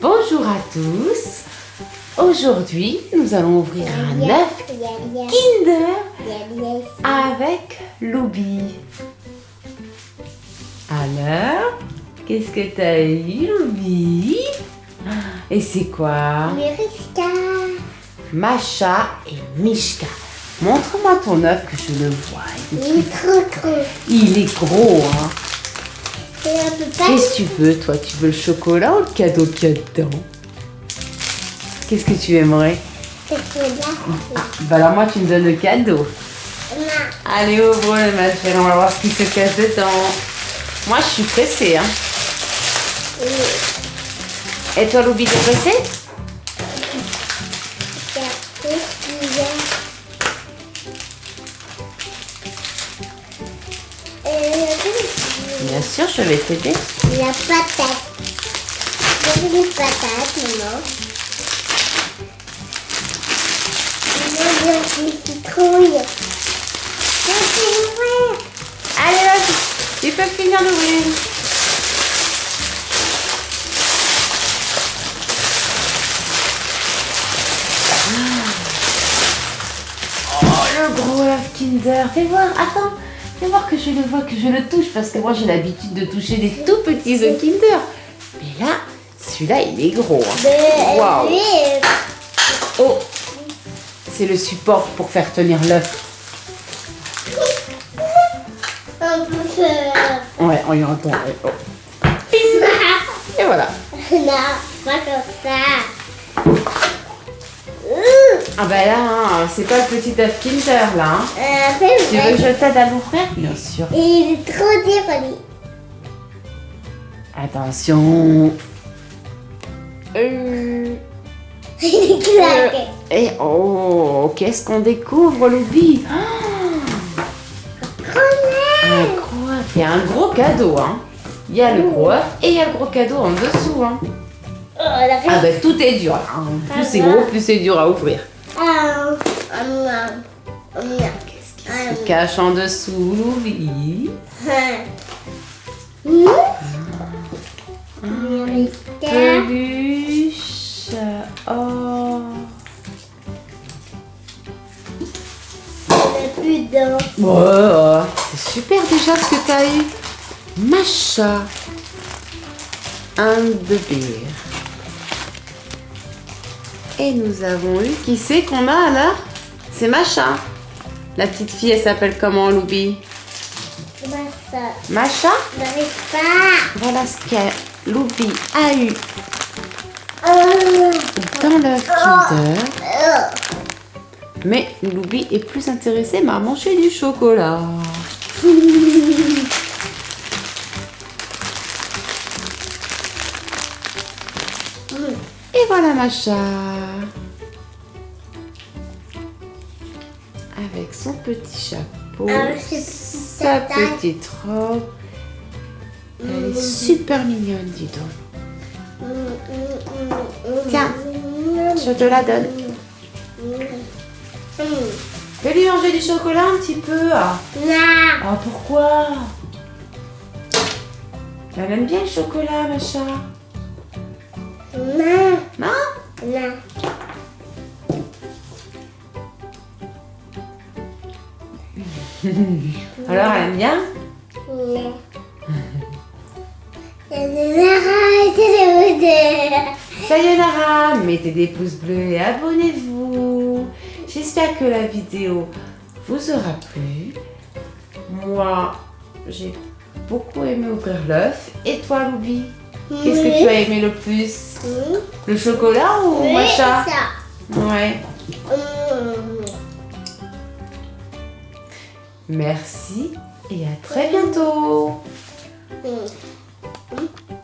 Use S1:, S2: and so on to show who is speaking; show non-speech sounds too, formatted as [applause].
S1: Bonjour à tous. Aujourd'hui, nous allons ouvrir un œuf Kinder avec Loubi. Alors, qu'est-ce que t'as eu, Loubi? Et c'est quoi?
S2: Mishka.
S1: Macha et Mishka. Montre-moi ton œuf que je le vois.
S2: Il est trop gros.
S1: Il est gros, hein
S2: Pas
S1: Qu'est-ce que tu veux, toi? Tu veux le chocolat ou le cadeau qu'il y a dedans? Qu'est-ce que tu aimerais?
S2: Le chocolat.
S1: ah, bah alors moi, tu me donnes le cadeau.
S2: Non.
S1: Allez, ouvre-le, ma chérie, on va voir ce qui se cache dedans. Moi, je suis pressée, hein. Et toi, Loubi, t'es pressée? Sûr, je vais t'aider.
S2: La patate. J'ai des patates, maman. Maman, j'ai une citrouille. Je vais l'ouvrir.
S1: Allez, vas-y, tu peux finir d'ouvrir. Oh, le gros œuf Kinder. Fais voir, attends. Fais voir que je le vois, que je le touche. Parce que moi, j'ai l'habitude de toucher des tout petits œufs Kinder. Mais là, celui-là, il est gros. hein. Waouh. Oh C'est le support pour faire tenir l'œuf. Ouais, on y entend. ouais. Oh. [laughs] Et voilà.
S2: Non, pas comme ça.
S1: Ah bah là, hein, c'est pas le petit œuf Kinder là. hein.
S2: Euh,
S1: Tu veux que je t'aide à l'ouvrir? Bien sûr.
S2: Et il est trop dur, Ali.
S1: Attention. Euh, [laughs]
S2: Il est claqué.
S1: Et oh, qu'est-ce qu'on découvre, Loubi Un gros œuf. Il y a un gros cadeau, hein. Il y a le gros œuf et il y a le gros cadeau en dessous, hein.
S2: Oh, la
S1: Ah bah tout est dur. hein. Plus c'est gros, plus c'est dur à ouvrir.
S2: Oh. Oh.
S1: Qu'est-ce qui se cache en dessous, Loubi
S2: Hmm? Mérita.
S1: Peluche. Oh.
S2: Plus.
S1: Oh, c'est super déjà ce que t'as eu. Macha. Un bébé. Et nous avons eu, qui c'est qu'on a là? C'est Macha. La petite fille, elle s'appelle comment, Loubi? Macha
S2: pas.
S1: Voilà ce que Loubi a eu
S2: Oh.
S1: dans le Kinder.
S2: Oh.
S1: Mais Loubi est plus intéressée à manger du chocolat. [laughs] Et voilà Macha. Avec son petit chapeau,
S2: Ah,
S1: sa petite robe. Elle est super mignonne, dis donc. Tiens, je te la donne. Fais-lui manger du chocolat un petit peu. Ah. Ah, pourquoi? Elle aime bien le chocolat, Macha.
S2: Non.
S1: Non. [laughs] Alors, elle aime bien
S2: Non.
S1: Sayonara, mettez des pouces bleus et abonnez-vous. J'espère que la vidéo vous aura plu. Moi, j'ai beaucoup aimé ouvrir l'œuf. Et toi, Loubi? Qu'est-ce que tu as aimé le plus Le chocolat ou
S2: Oui,
S1: Macha
S2: ça.
S1: Ouais.
S2: Hum.
S1: Merci et à très bientôt.
S2: Hum.